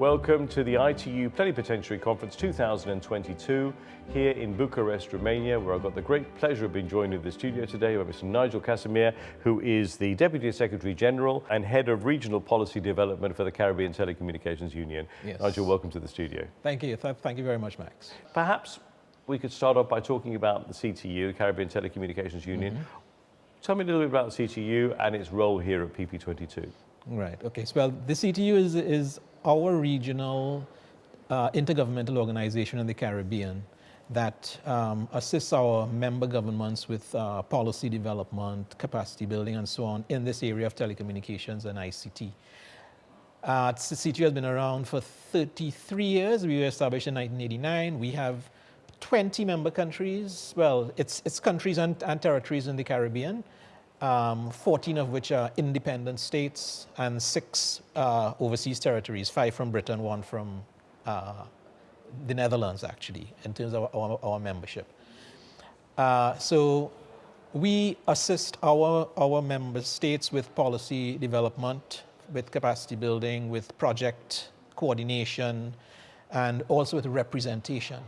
Welcome to the ITU Plenipotentiary Conference 2022 here in Bucharest, Romania, where I've got the great pleasure of being joined in the studio today by Mr. Nigel Casimir, who is the Deputy Secretary General and Head of Regional Policy Development for the Caribbean Telecommunications Union. Yes. Nigel, welcome to the studio. Thank you. Thank you very much, Max. Perhaps we could start off by talking about the CTU, Caribbean Telecommunications Union. Mm -hmm. Tell me a little bit about the CTU and its role here at PP22. Right. Okay. So, well, the CTU is, is our regional uh, intergovernmental organization in the Caribbean that um, assists our member governments with uh, policy development, capacity building, and so on in this area of telecommunications and ICT. Uh, CTU has been around for 33 years. We were established in 1989. We have 20 member countries. Well, it's, it's countries and, and territories in the Caribbean um, 14 of which are independent states and six uh, overseas territories, five from Britain, one from uh, the Netherlands actually, in terms of our, our membership. Uh, so we assist our, our member states with policy development, with capacity building, with project coordination, and also with representation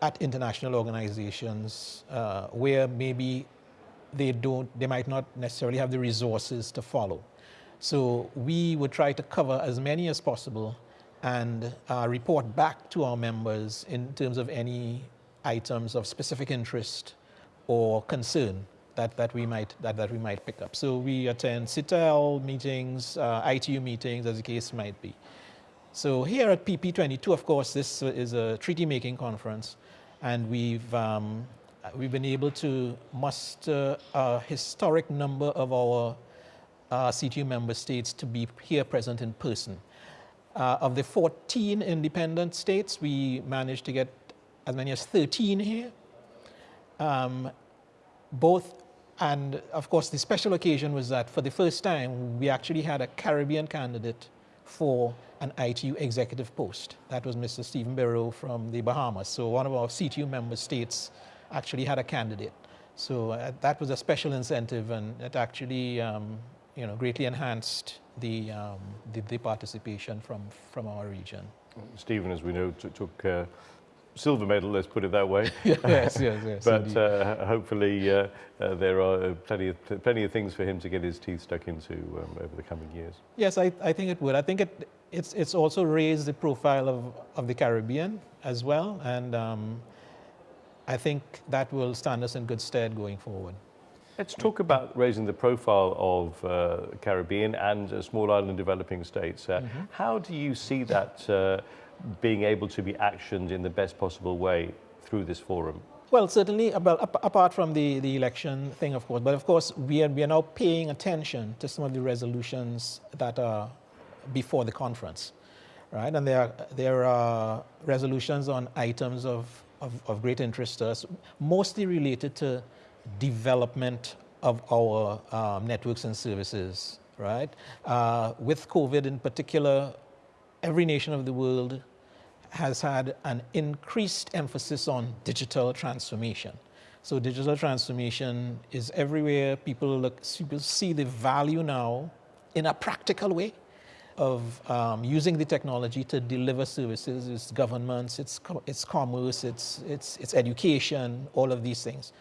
at international organizations uh, where maybe they don't, they might not necessarily have the resources to follow. So we would try to cover as many as possible and uh, report back to our members in terms of any items of specific interest or concern that, that, we, might, that, that we might pick up. So we attend CITEL meetings, uh, ITU meetings, as the case might be. So here at PP22, of course, this is a treaty-making conference, and we've um, we've been able to muster a historic number of our uh, CTU member states to be here present in person. Uh, of the 14 independent states, we managed to get as many as 13 here. Um, both, and of course the special occasion was that for the first time, we actually had a Caribbean candidate for an ITU executive post. That was Mr. Stephen Bereaux from the Bahamas. So one of our CTU member states actually had a candidate. So uh, that was a special incentive and it actually um, you know, greatly enhanced the, um, the, the, participation from, from our region. Stephen, as we know, took uh, silver medal, let's put it that way. yes, yes, yes. but uh, hopefully uh, uh, there are plenty of, plenty of things for him to get his teeth stuck into um, over the coming years. Yes, I, I think it would. I think it, it's, it's also raised the profile of, of the Caribbean as well. And um, I think that will stand us in good stead going forward. Let's talk about raising the profile of uh, Caribbean and uh, small island developing states. Uh, mm -hmm. How do you see that uh, being able to be actioned in the best possible way through this forum? Well, certainly, apart from the, the election thing, of course, but of course, we are, we are now paying attention to some of the resolutions that are before the conference, right? And there are, there are resolutions on items of of, of great interest to us, mostly related to development of our um, networks and services, right? Uh, with COVID in particular, every nation of the world has had an increased emphasis on digital transformation. So digital transformation is everywhere. People, look, people see the value now in a practical way of um, using the technology to deliver services, it's governments, it's, co it's commerce, it's, it's, it's education, all of these things.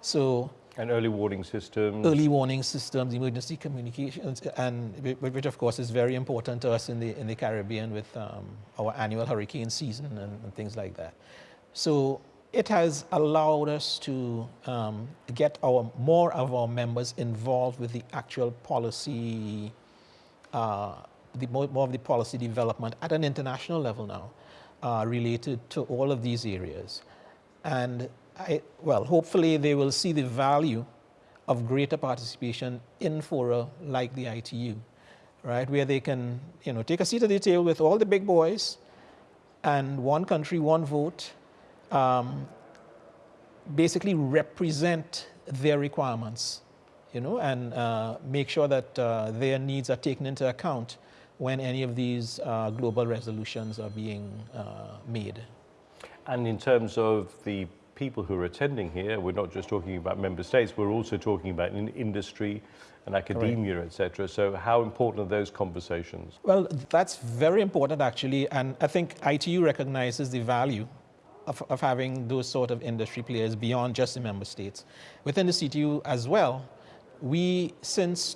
So and early warning systems. Early warning systems, emergency communications, and which of course is very important to us in the, in the Caribbean with um, our annual hurricane season and, and, things like that. So it has allowed us to um, get our, more of our members involved with the actual policy uh, the, more, of the policy development at an international level now uh, related to all of these areas. And I, well, hopefully they will see the value of greater participation in fora like the ITU, right? Where they can, you know, take a seat at the table with all the big boys and one country, one vote, um, basically represent their requirements, you know, and uh, make sure that uh, their needs are taken into account when any of these uh, global resolutions are being uh, made. And in terms of the people who are attending here, we're not just talking about member states, we're also talking about in industry and academia, right. etc. So how important are those conversations? Well, that's very important actually, and I think ITU recognizes the value of, of having those sort of industry players beyond just the member states. Within the CTU as well, we, since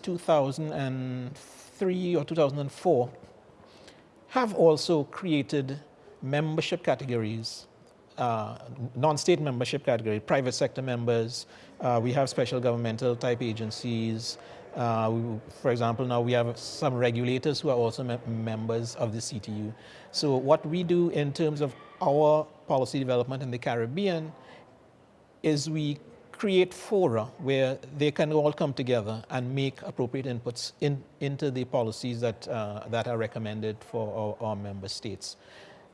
2003 or 2004, have also created membership categories, uh, non-state membership category, private sector members, uh, we have special governmental type agencies. Uh, we, for example, now we have some regulators who are also me members of the CTU. So what we do in terms of our policy development in the Caribbean is we create fora where they can all come together and make appropriate inputs in, into the policies that, uh, that are recommended for our, our, member states.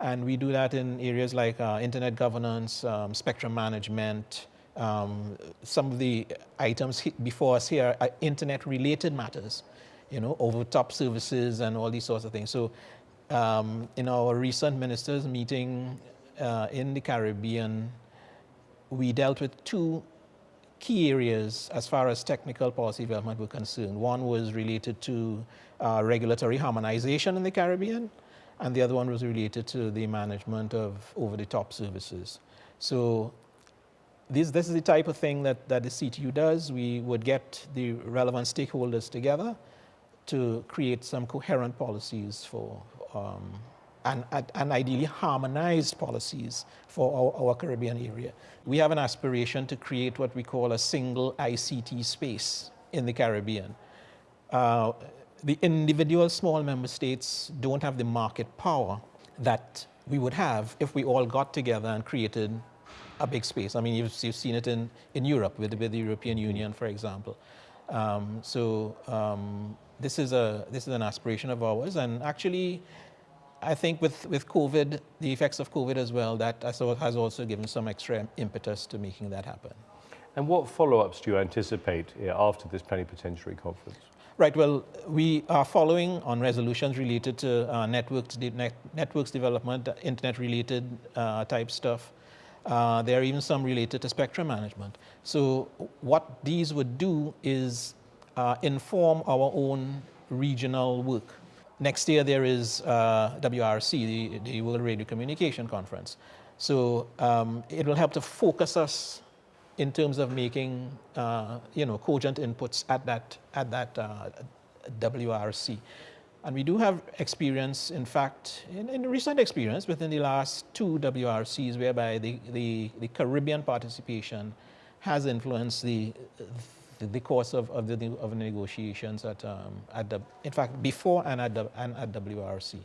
And we do that in areas like uh, internet governance, um, spectrum management, um, some of the items before us here are internet related matters, you know, over top services and all these sorts of things. So um, in our recent ministers meeting uh, in the Caribbean, we dealt with two key areas as far as technical policy development were concerned. One was related to uh, regulatory harmonization in the Caribbean, and the other one was related to the management of over-the-top services. So this, this is the type of thing that, that the CTU does. We would get the relevant stakeholders together to create some coherent policies for um, and, and ideally harmonized policies for our, our, Caribbean area. We have an aspiration to create what we call a single ICT space in the Caribbean. Uh, the individual small member states don't have the market power that we would have if we all got together and created a big space. I mean, you've, you've seen it in, in Europe with, with the European Union, for example. Um, so um, this, is a, this is an aspiration of ours, and actually, I think with, with COVID, the effects of COVID as well, that has also given some extra impetus to making that happen. And what follow-ups do you anticipate after this plenipotentiary conference? Right, well, we are following on resolutions related to uh, networks, de net, networks development, internet-related uh, type stuff. Uh, there are even some related to spectrum management. So what these would do is uh, inform our own regional work. Next year there is uh, WRC, the, the, World Radio Communication Conference. So um, it will help to focus us in terms of making, uh, you know, cogent inputs at that, at that uh, WRC. And we do have experience, in fact, in, in, recent experience within the last two WRCs whereby the, the, the Caribbean participation has influenced the, the, course of, of, the, of negotiations at, um, at the, in fact, before and at, the, and at WRC.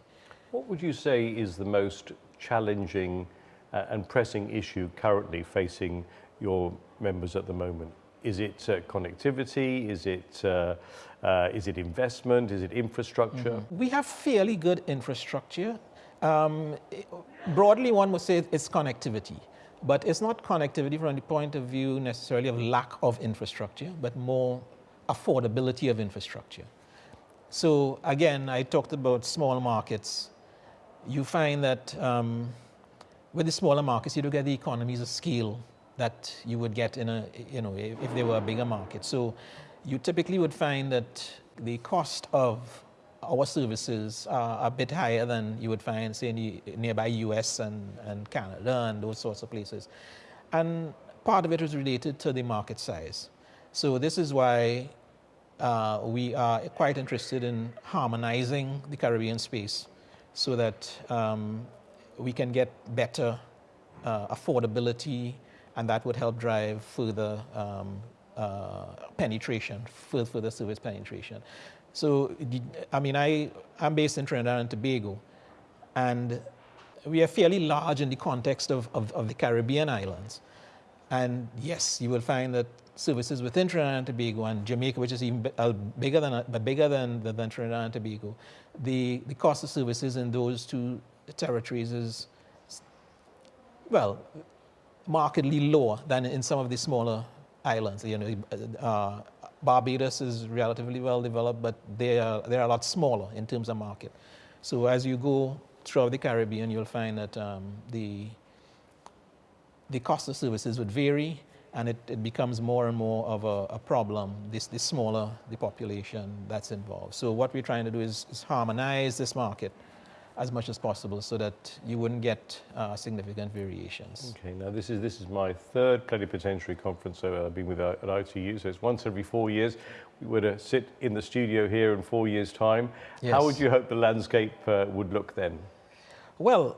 What would you say is the most challenging uh, and pressing issue currently facing your members at the moment? Is it uh, connectivity? Is it, uh, uh is it investment? Is it infrastructure? Mm -hmm. We have fairly good infrastructure. Um, broadly, one would say it's connectivity. But it's not connectivity from the point of view necessarily of lack of infrastructure, but more affordability of infrastructure. So again, I talked about small markets. You find that um, with the smaller markets, you do get the economies of scale that you would get in a, you know, if, if they were a bigger market. So you typically would find that the cost of our services are a bit higher than you would find, say, in the nearby US and, and Canada and those sorts of places. And part of it is related to the market size. So this is why uh, we are quite interested in harmonizing the Caribbean space so that um, we can get better uh, affordability and that would help drive further um, uh, penetration, further, further service penetration. So, I mean, I, I'm based in Trinidad and Tobago, and we are fairly large in the context of, of, of, the Caribbean islands. And yes, you will find that services within Trinidad and Tobago and Jamaica, which is even uh, bigger than, but bigger than, than Trinidad and Tobago, the, the cost of services in those two territories is, well, markedly lower than in some of the smaller islands. You know, uh, Barbados is relatively well developed, but they are, they're a lot smaller in terms of market. So as you go throughout the Caribbean, you'll find that um, the, the cost of services would vary and it, it becomes more and more of a, a problem, this, the smaller the population that's involved. So what we're trying to do is, is harmonize this market as much as possible so that you wouldn't get uh, significant variations. Okay, now this is this is my third plenipotentiary conference so I've been with uh, at ITU, so it's once every four years. We were to sit in the studio here in four years' time. Yes. How would you hope the landscape uh, would look then? Well,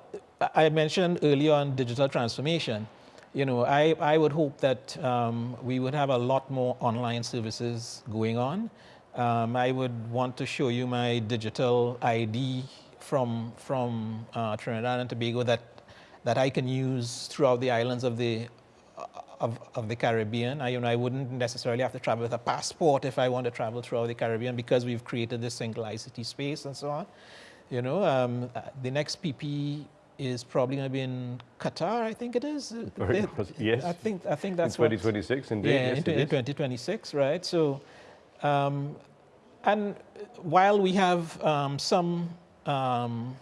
I mentioned earlier on digital transformation. You know, I, I would hope that um, we would have a lot more online services going on. Um, I would want to show you my digital ID from, from uh, Trinidad and Tobago that, that I can use throughout the islands of the, of, of the Caribbean. I, you know, I wouldn't necessarily have to travel with a passport if I want to travel throughout the Caribbean because we've created this single ICT space and so on. You know, um, uh, the next PP is probably going to be in Qatar, I think it is. They- yes. I think, I think In that's what- 2026, indeed. yeah, yes, in, it in is. 2026, right? So, um, and while we have um, some um,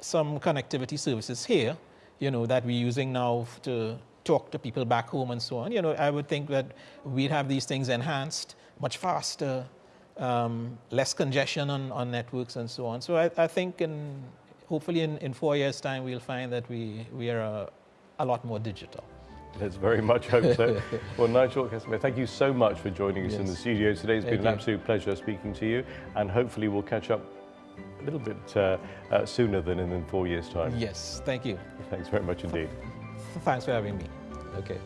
some connectivity services here, you know, that we're using now to talk to people back home and so on, you know, I would think that we'd have these things enhanced much faster, um, less congestion on, on networks and so on. So I, I think in, hopefully in, in four years' time, we'll find that we, we are a, a lot more digital. Let's very much hope so. well, Nigel Casimir, thank you so much for joining us in the studio today. It's been an you. absolute pleasure speaking to you, and hopefully we'll catch up little bit uh, uh, sooner than in, in four years' time. Yes, thank you. Thanks very much indeed. Thanks for having me. Okay.